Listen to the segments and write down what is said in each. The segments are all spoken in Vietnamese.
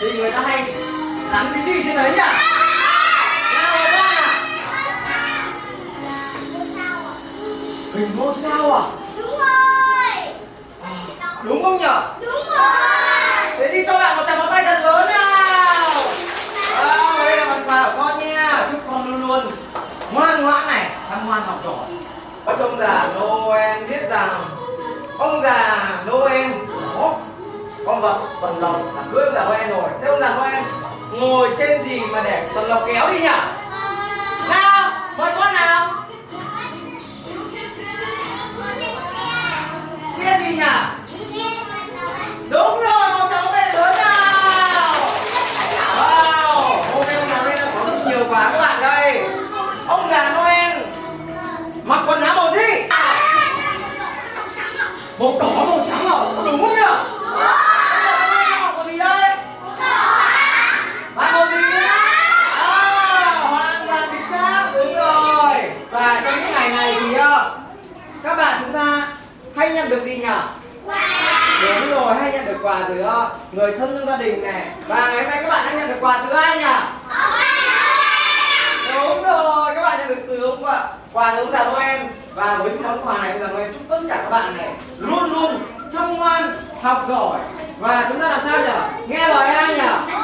thì người ta hay gắn cái gì trên đấy nhỉ? À? Hình ngôi sao à? Đúng rồi. Đúng không nhỉ? Đúng rồi. Thế thì cho bạn một tràng pháo tay thật lớn nào. Wow, đây là phần quà của con nha. Chúc con luôn luôn ngoan ngoãn này chăm ngoan học giỏi có trông già Noel biết rằng ông già Noel Vâng, vâng. con vật tuần lộc là cưới ông già Noel rồi. Thế ông già Noel ngồi trên gì mà để tuần lộc kéo đi nhỉ? Ngày này thì ờ, các bạn chúng ta hay nhận được gì nhỉ? Đúng rồi hay nhận được quà từ ờ, người thân trong gia đình này và ngày hôm nay các bạn đã nhận được quà từ ai nhỉ? Đúng rồi các bạn nhận được từ ông quà quà từ ông già Noel. Và với món quà này ông già Noel chúc tất cả các bạn này luôn luôn chăm ngoan học giỏi. Và chúng ta làm sao nhỉ? Nghe lời ai nhỉ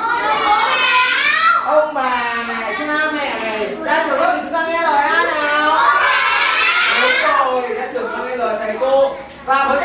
với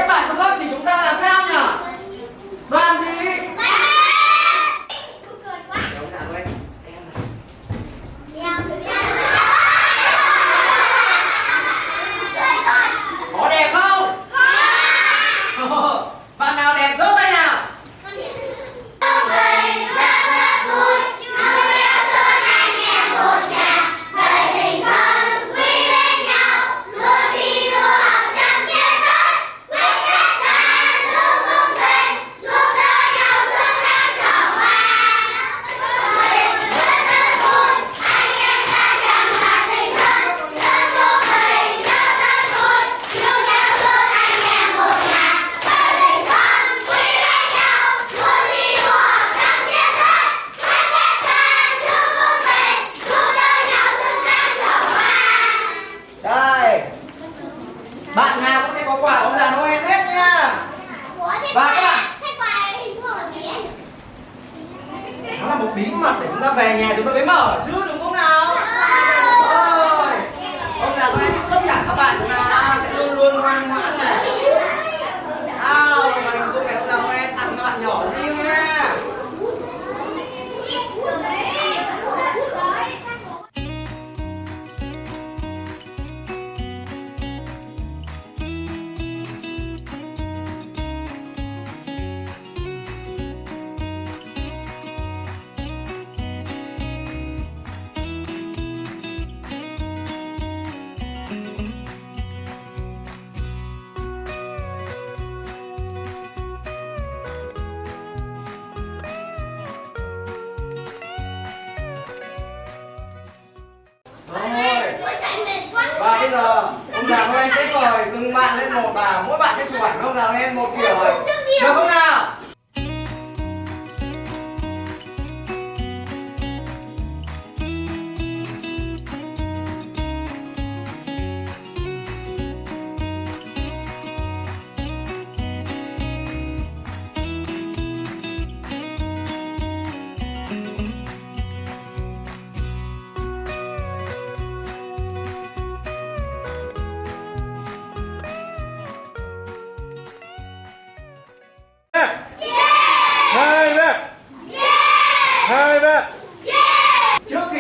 bây giờ ông già Noel sẽ mời từng bạn lên một và mỗi bạn sẽ chụp ảnh ông già Noel một kiểu rồi được không nào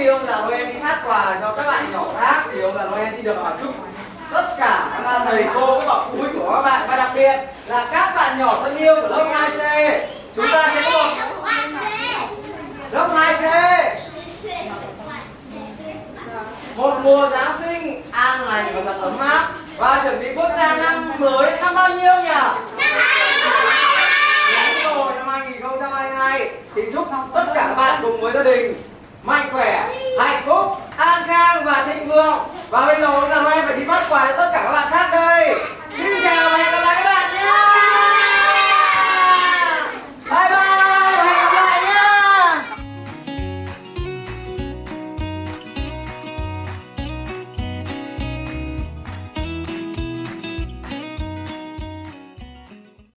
ông già Noel đi hát quà cho các bạn nhỏ khác thì ông già Noel xin được hỏi chúc tất cả các thầy cô, các bậc phụ huynh của các bạn và đặc biệt là các bạn nhỏ thân yêu của lớp 2C. Chúng ta sẽ có một lớp 2C một mùa Giáng sinh an lành và thật ấm áp và chuẩn bị bước ra năm mới năm bao nhiêu nhỉ? Dạ, đúng rồi, năm 2022 thì chúc tất cả các bạn cùng với gia đình mạnh khỏe hạnh phúc an khang và thịnh vượng.